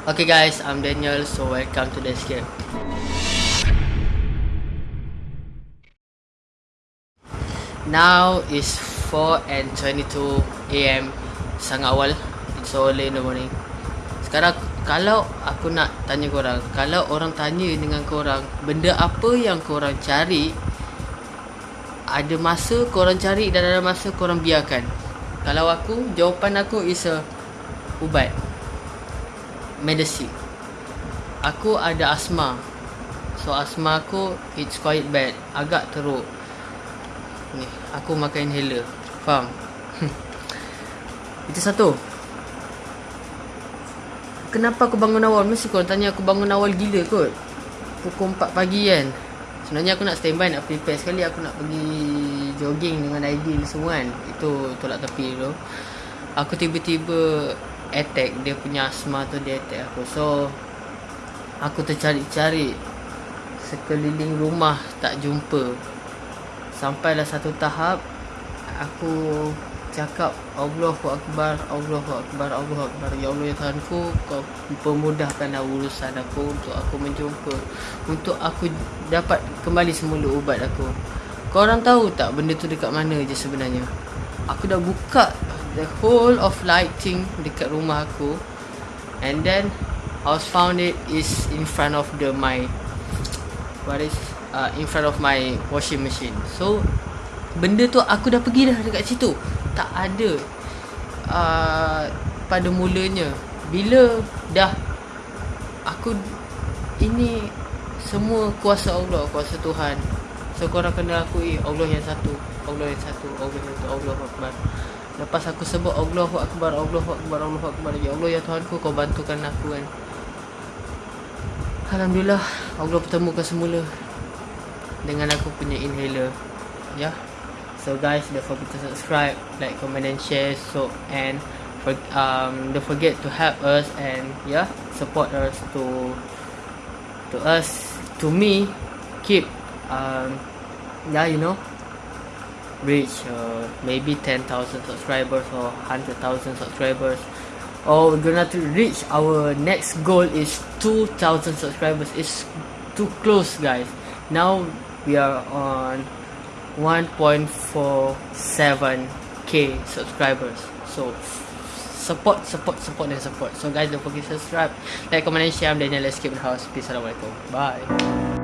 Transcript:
Okay guys, I'm Daniel, so welcome to the escape. Now is 4 and 22 AM Sangat awal. It's so early in the morning. Sekarang Kalau aku nak tanya korang Kalau orang tanya dengan korang Benda apa yang korang cari Ada masa korang cari Dan ada masa korang biarkan. Kalau aku Jawapan aku is a Ubat Medicine Aku ada asma So asma aku It's quite bad Agak teruk Ni, aku makan inhaler. Faham? Itu satu. Kenapa aku bangun awal? Mesti kau tanya aku bangun awal gila kot. Pukul 4 pagi kan. Sebenarnya aku nak standby nak prepare sekali aku nak pergi jogging dengan Aidil semua kan. Itu tolak tepi tu. Aku tiba-tiba attack dia punya asma tu dia attack aku. So aku tercari-cari sekeliling rumah tak jumpa. Sampailah satu tahap Aku cakap Allahu Akbar Allahu Akbar Allahu Akbar. Ya Allah ya Tuhanku Kau pemudahkanlah urusan aku Untuk aku menjumpa Untuk aku dapat kembali semula ubat aku. Kau orang tahu tak benda tu dekat mana je sebenarnya? Aku dah buka The whole of lighting dekat rumah aku And then I was found it is in front of the my What is uh, in front of my washing machine. So benda tu aku dah pergi dah dekat situ. Tak ada uh, pada mulanya bila dah aku ini semua kuasa Allah, kuasa Tuhan. So korang kena akui Allah yang satu, Allah yang satu, Allah yang satu, Allah Akbar. Lepas aku sebut Allahu Akbar, Allahu Akbar, Allahu Akbar. Ya Allah ya Tuhanku kau bantukan aku kan. Alhamdulillah Allah pertemukan semula dengan aku punya inhaler ya yeah. so guys don't forget to subscribe like comment and share so and for, um don't forget to help us and yeah support us to to us to me keep um yeah you know reach uh, maybe 10,000 subscribers or 100,000 subscribers. Or we're gonna to reach our next goal is 2,000 subscribers. It's too close guys. Now we are on 1.47k subscribers. So support support support and support. So guys don't forget to subscribe like comment and share. I'm Daniel. Let's keep the house. Peace. Assalamualaikum. Bye